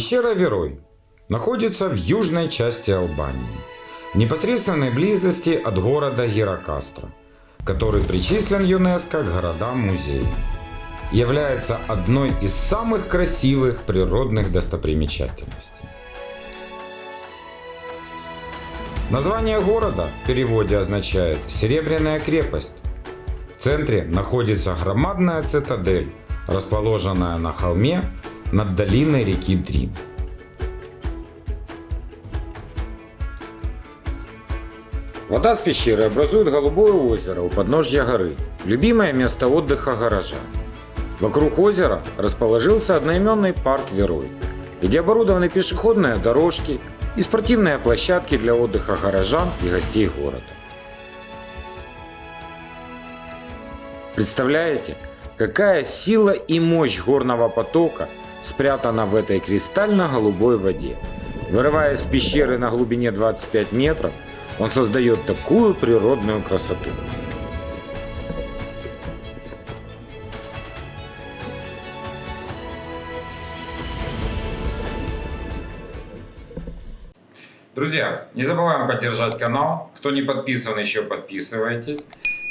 Пещера Верой находится в южной части Албании, в непосредственной близости от города Геракастра, который причислен ЮНЕСКО к городам-музеям. Является одной из самых красивых природных достопримечательностей. Название города в переводе означает «Серебряная крепость». В центре находится громадная цитадель, расположенная на холме над долиной реки Дрин. Вода с пещеры образует голубое озеро у подножья горы, любимое место отдыха горожан. Вокруг озера расположился одноименный парк Верой, где оборудованы пешеходные дорожки и спортивные площадки для отдыха горожан и гостей города. Представляете, какая сила и мощь горного потока спрятана в этой кристально-голубой воде. Вырываясь из пещеры на глубине 25 метров, он создает такую природную красоту. Друзья, не забываем поддержать канал. Кто не подписан, еще подписывайтесь.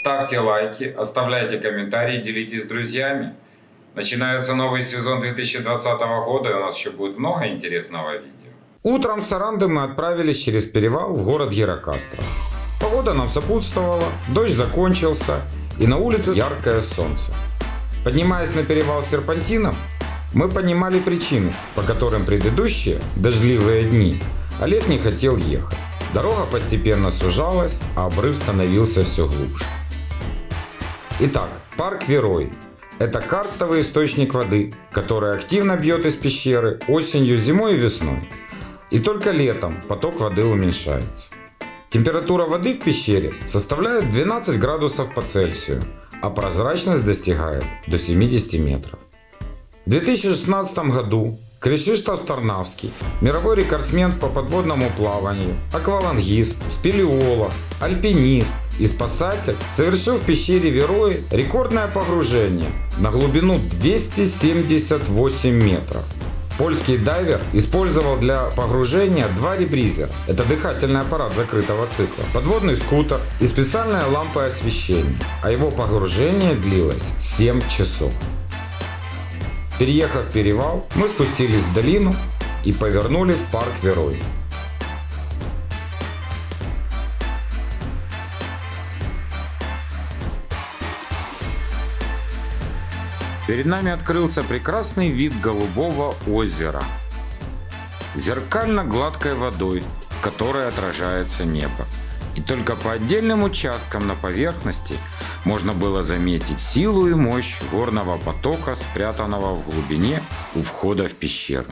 Ставьте лайки, оставляйте комментарии, делитесь с друзьями. Начинается новый сезон 2020 года, и у нас еще будет много интересного видео. Утром с Саранды мы отправились через перевал в город Геракастро. Погода нам сопутствовала, дождь закончился, и на улице яркое солнце. Поднимаясь на перевал серпантином, мы понимали причины, по которым предыдущие дождливые дни Олег не хотел ехать. Дорога постепенно сужалась, а обрыв становился все глубже. Итак, парк Верой. Это карстовый источник воды, который активно бьет из пещеры осенью, зимой и весной. И только летом поток воды уменьшается. Температура воды в пещере составляет 12 градусов по Цельсию, а прозрачность достигает до 70 метров. В 2016 году Кришиштов Старнавский, мировой рекордсмен по подводному плаванию, аквалангист, спелеолог, альпинист и спасатель, совершил в пещере Верои рекордное погружение на глубину 278 метров. Польский дайвер использовал для погружения два ребризера. Это дыхательный аппарат закрытого цикла, подводный скутер и специальная лампа освещения. А его погружение длилось 7 часов. Переехав перевал, мы спустились в долину и повернули в парк Верой. Перед нами открылся прекрасный вид голубого озера. Зеркально-гладкой водой, в которой отражается небо. И только по отдельным участкам на поверхности можно было заметить силу и мощь горного потока, спрятанного в глубине у входа в пещеру.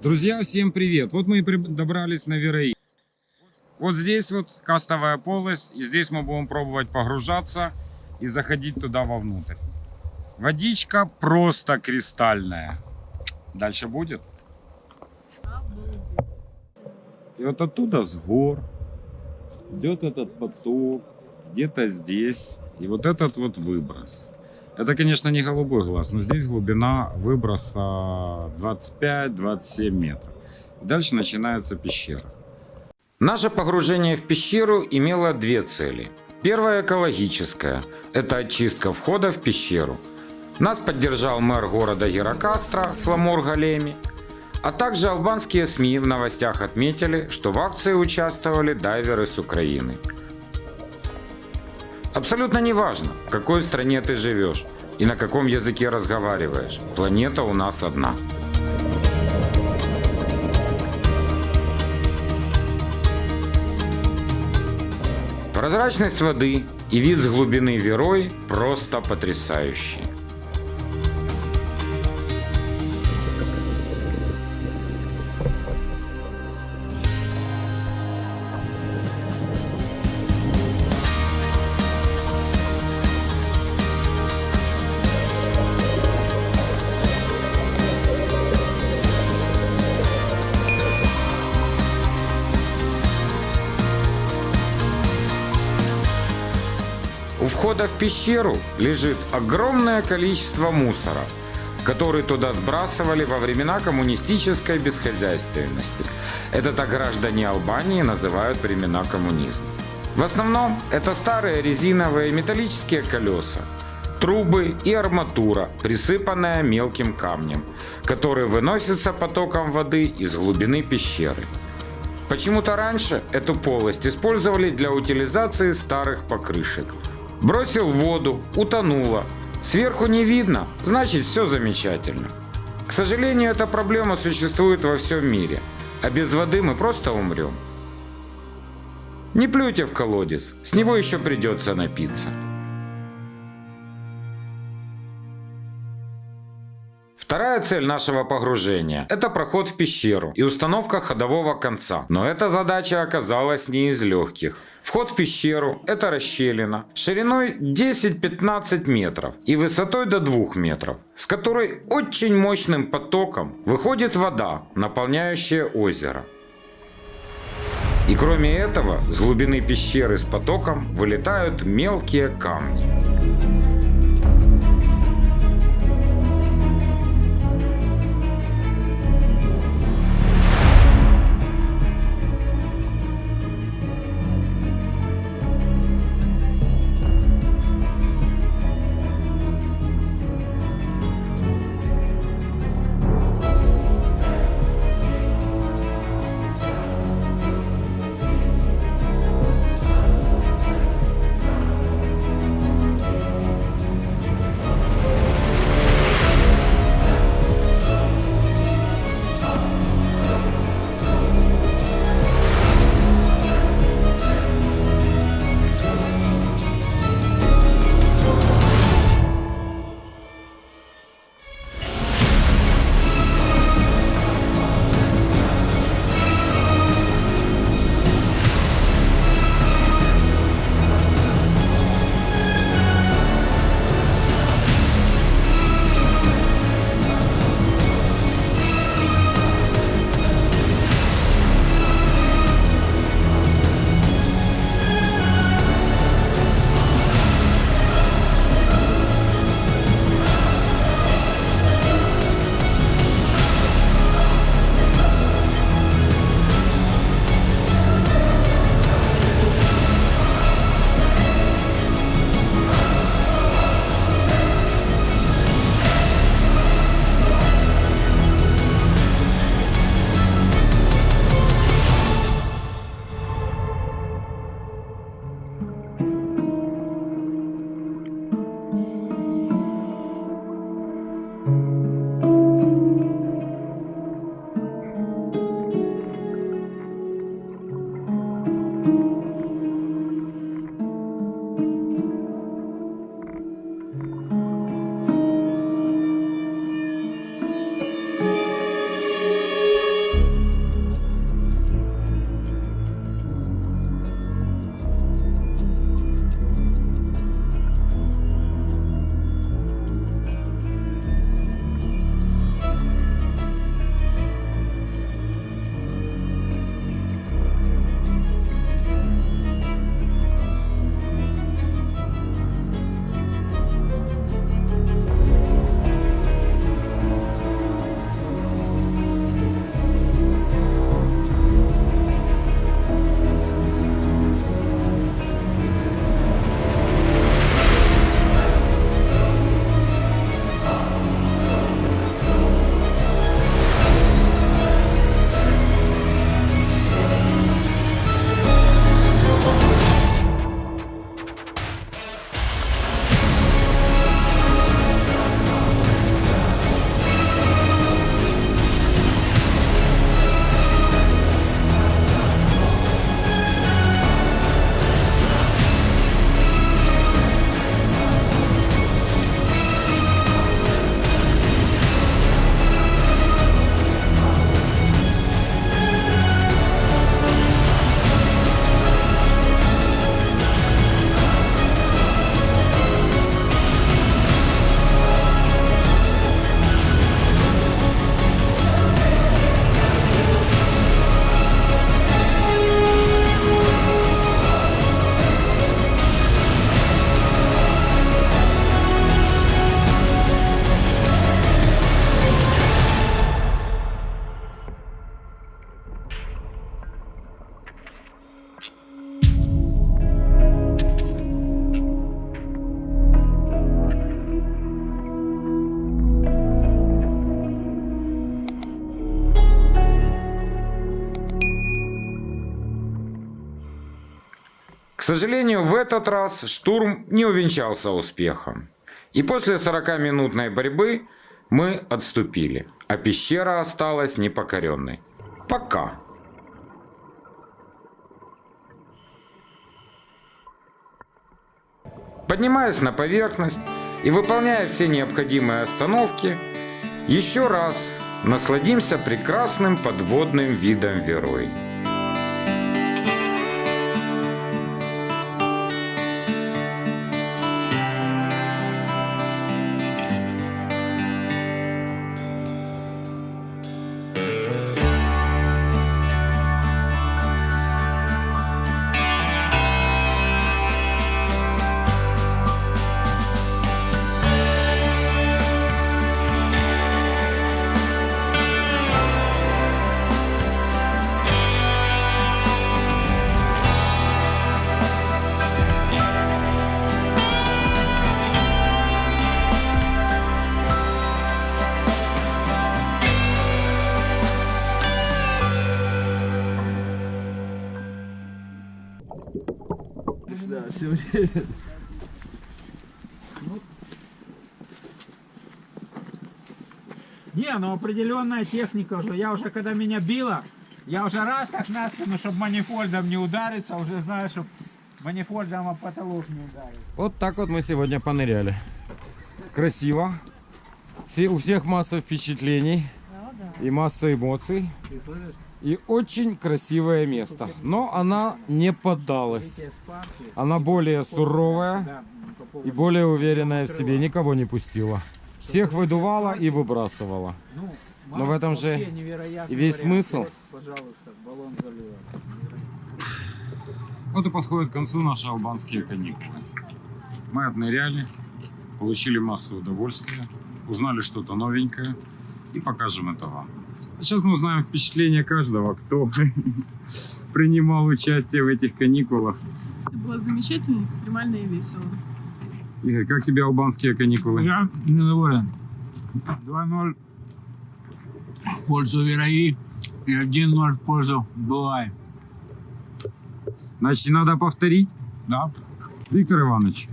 Друзья, всем привет! Вот мы и добрались на Верои. Вот здесь вот кастовая полость, и здесь мы будем пробовать погружаться и заходить туда вовнутрь. Водичка просто кристальная. Дальше будет? И вот оттуда с гор идет этот поток, где-то здесь. И вот этот вот выброс. Это, конечно, не голубой глаз, но здесь глубина выброса 25-27 метров. И дальше начинается пещера. Наше погружение в пещеру имело две цели. Первая экологическая – это очистка входа в пещеру. Нас поддержал мэр города Геракастра Фламур Галеми, а также албанские СМИ в новостях отметили, что в акции участвовали дайверы с Украины. Абсолютно не важно, в какой стране ты живешь и на каком языке разговариваешь. Планета у нас одна. Прозрачность воды и вид с глубины Верой просто потрясающий. Входа в пещеру лежит огромное количество мусора, который туда сбрасывали во времена коммунистической бесхозяйственности. Это так граждане Албании называют времена коммунизма. В основном это старые резиновые металлические колеса, трубы и арматура, присыпанная мелким камнем, который выносится потоком воды из глубины пещеры. Почему-то раньше эту полость использовали для утилизации старых покрышек. Бросил в воду, утонуло. Сверху не видно, значит все замечательно. К сожалению, эта проблема существует во всем мире, а без воды мы просто умрем. Не плюйте в колодец, с него еще придется напиться. Вторая цель нашего погружения – это проход в пещеру и установка ходового конца. Но эта задача оказалась не из легких. Вход в пещеру – это расщелина шириной 10-15 метров и высотой до 2 метров, с которой очень мощным потоком выходит вода, наполняющая озеро. И кроме этого, с глубины пещеры с потоком вылетают мелкие камни. К сожалению, в этот раз штурм не увенчался успехом. И после 40-минутной борьбы мы отступили, а пещера осталась непокоренной. Пока. Поднимаясь на поверхность и выполняя все необходимые остановки, еще раз насладимся прекрасным подводным видом Верой. Да, все время. Не, ну определенная техника уже. Я уже, когда меня било, я уже раз так на спину, чтобы манифольдом не удариться, уже знаю, чтобы манифольдом о потолок не ударить. Вот так вот мы сегодня поныряли. Красиво. Все, у всех масса впечатлений и масса эмоций. Ты слышишь? И очень красивое место. Но она не поддалась. Она более суровая и более уверенная в себе. Никого не пустила. Всех выдувала и выбрасывала. Но в этом же и весь смысл. Вот, и подходят к концу наши албанские каникулы. Мы отныряли, получили массу удовольствия, узнали что-то новенькое и покажем это вам. А сейчас мы узнаем впечатление каждого, кто принимал участие в этих каникулах. Это было замечательно, экстремально и весело. Игорь, как тебе албанские каникулы? Я недоволен. 2-0 в пользу Вераи и 1-0 в пользу Булай. Значит, надо повторить. Да. Виктор Иванович,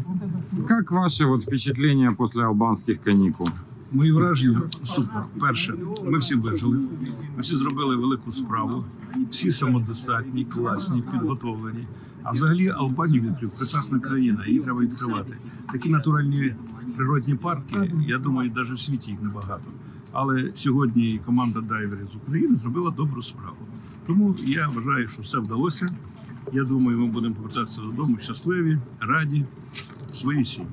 как ваши вот впечатления после албанских каникул? Мої враження супер. Перше, ми всі вижили. Ми всі зробили велику справу. Всі самодостатні, класні, підготовлені. А взагалі Албанія відкрив прекрасна країна, її треба відкривати. Такі натуральні природні парки, я думаю, навіть в світі їх небагато. Але сьогодні команда дайверів з України зробила добру справу. Тому я вважаю, що все вдалося. Я думаю, ми будемо повертатися додому щасливі, раді, своїй сім'ї.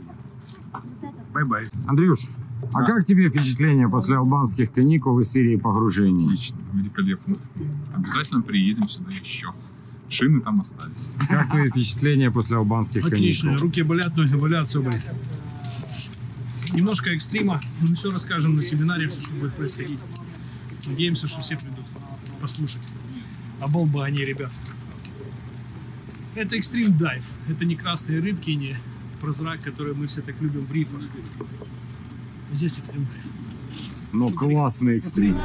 Bye-bye. Андрюш, а как тебе впечатление после албанских каникул и серии погружений? Отлично, великолепно. Обязательно приедем сюда еще. Шины там остались. Как твои впечатления после албанских Отлично. каникул? Руки болят, ноги болят, все болит. Немножко экстрима. Мы все расскажем на семинаре, все, что будет происходить. Надеемся, что все придут послушать. Оболба они, ребят. Это экстрим дайв. Это не красные рыбки, не прозрак, которые мы все так любим в рифах. Здесь экстрим дайв. Ну, классный экстрим.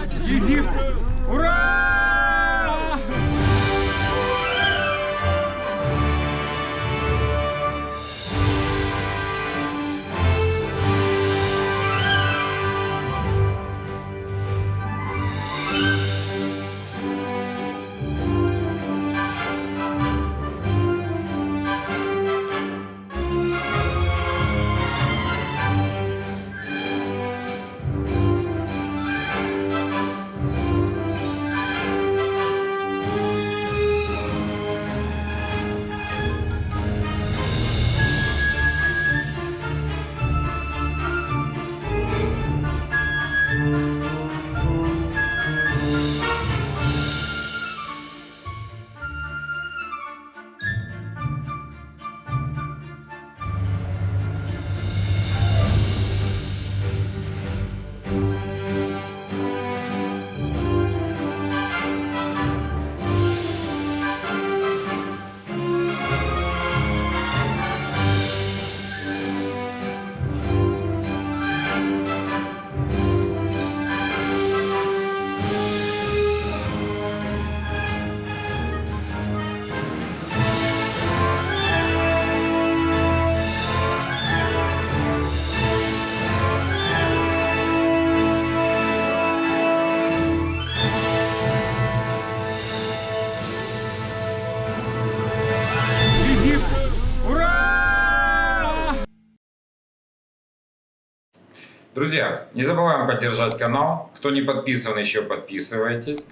Друзья, не забываем поддержать канал. Кто не подписан еще, подписывайтесь.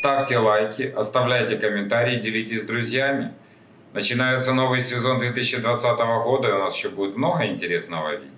Ставьте лайки, оставляйте комментарии, делитесь с друзьями. Начинается новый сезон 2020 года, и у нас еще будет много интересного видео.